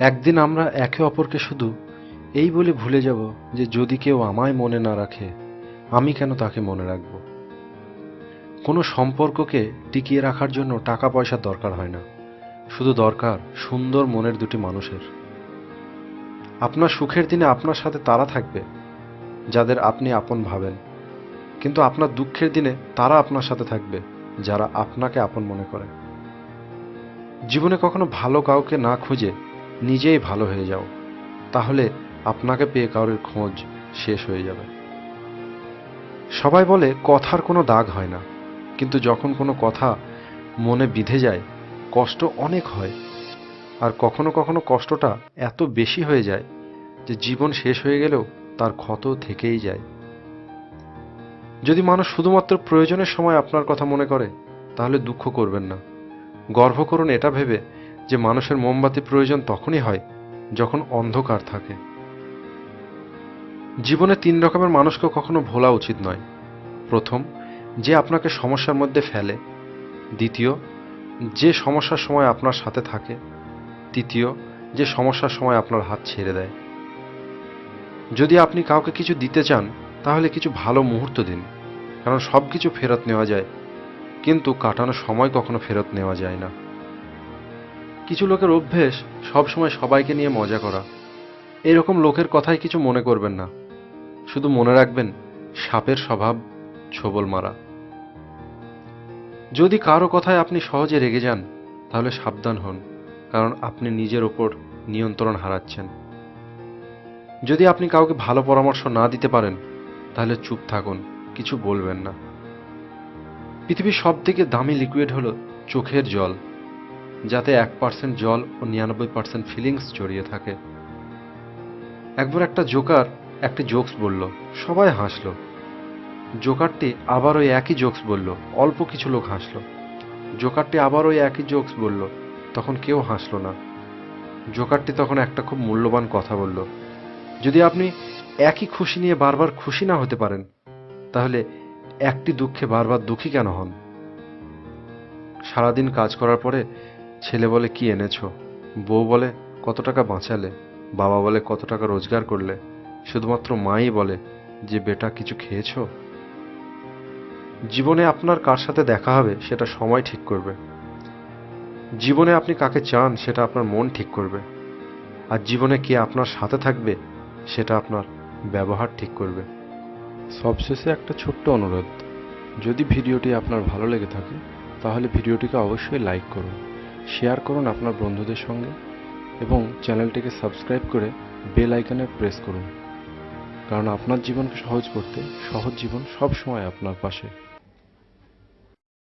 একদিন আমরা একে অপরকে শুধু এই বলে ভুলে যাব যে যদি কেউ আমায় মনে না রাখে, আমি কেন তাকে মনে রাখব? কোনো সম্পর্ককে টিকিয়ে রাখার জন্য টাকা পয়সার দরকার হয় না। শুধু দরকার সুন্দর মনের দুটি মানুষের। আপনার সুখের দিনে আপনার সাথে তারা থাকবে, যাদের আপনি আপন ভাবেন। কিন্তু আপনার দুঃখের দিনে তারা আপনার সাথে থাকবে, যারা আপনাকে আপন মনে করে। জীবনে কখনো ভালো কাউকে না খুঁজে নিজেই ভালো হয়ে যাও, তাহলে আপনাকে পেয়ে কারোর খোঁজ শেষ হয়ে যাবে। সবাই বলে, কথার কোনো দাগ হয় না, কিন্তু যখন কোনো কথা মনে বিধে যায়, কষ্ট অনেক হয়। আর কখনো কখনো কষ্টটা এত বেশি হয়ে যায় যে জীবন শেষ হয়ে গেলেও তার ক্ষত থেকেই যায়। যদি মানুষ শুধুমাত্র প্রয়োজনের সময় আপনার কথা মনে করে, তাহলে দুঃখ করবেন না। গর্ব করুন এটা ভেবে যে মানুষের মোমবাতি প্রয়োজন তখনই হয়, যখন অন্ধকার থাকে। জীবনে তিন রকমের মানুষকে কখনো ভোলা উচিত নয়। প্রথম, যে আপনাকে সমস্যার মধ্যে ফেলে। দ্বিতীয়, যে সমস্যার সময় আপনার সাথে থাকে। তৃতীয়, যে সমস্যার সময় আপনার হাত ছেড়ে দেয়। যদি আপনি কাউকে কিছু দিতে চান, তাহলে কিছু ভালো মুহূর্ত দিন, কারণ সব কিছু ফেরত নেওয়া যায়। কিন্তু কাটানো সময় কখনো ফেরত নেওয়া যায় না। কিছু লোকের অভ্যেস সবসময় সবাইকে নিয়ে মজা করা। এরকম লোকের কথাই কিছু মনে করবেন না। শুধু মনে রাখবেন, সাপের স্বভাব, ছোবল মারা। যদি কারও কথায় আপনি সহজে রেগে যান, তাহলে সাবধান হন, কারণ আপনি নিজের ওপর নিয়ন্ত্রণ হারাচ্ছেন। যদি আপনি কাউকে ভালো পরামর্শ না দিতে পারেন, তাহলে চুপ থাকুন, কিছু বলবেন না। পৃথিবীর সব থেকে দামি লিকুইড হলো চোখের জল। যাতে এক পার্সেন্ট জল ও নিরানব্বই পার্সেন্ট ফিলিংস জড়িয়ে থাকে। একবার একটা জোকার একটি জোকস বলল, সবাই হাসলো। জোকারটি আবার ওই একই জোকস বলল, অল্প কিছু লোক হাসলো। জোকারটি আবার ওই একই জোকস বলল, তখন কেউ হাসলো না। জোকারটি তখন একটা খুব মূল্যবান কথা বলল, যদি আপনি একই খুশি নিয়ে বারবার খুশি না হতে পারেন, তাহলে একটি দুঃখে বারবার দুঃখী কেন হন? সারাদিন কাজ করার পরে ছেলে বলে কি এনেছো? বউ বলে, কত টাকা বাঁচালে? বাবা বলে, কত টাকা রোজগার করলে? শুধুমাত্র মাই বলে, যে বেটা, কিছু খেয়েছো? জীবনে আপনার কার সাথে দেখা হবে সেটা সময় ঠিক করবে। জীবনে আপনি কাকে চান সেটা আপনার মন ঠিক করবে। আর জীবনে কে আপনার সাথে থাকবে সেটা আপনার ব্যবহার ঠিক করবে। সবশেষে একটা ছোট্ট অনুরোধ। যদি ভিডিওটি আপনার ভালো লেগে থাকে, তাহলে ভিডিওটিকে অবশ্যই লাইক করুন। শেয়ার করুন আপনার বন্ধুদের সঙ্গে এবং চ্যানেলটিকে সাবস্ক্রাইব করে বেল আইকনে প্রেস করুন। কারণ আপনার জীবনকে সহজ করতে সহজ জীবন সব সময় আপনার পাশে।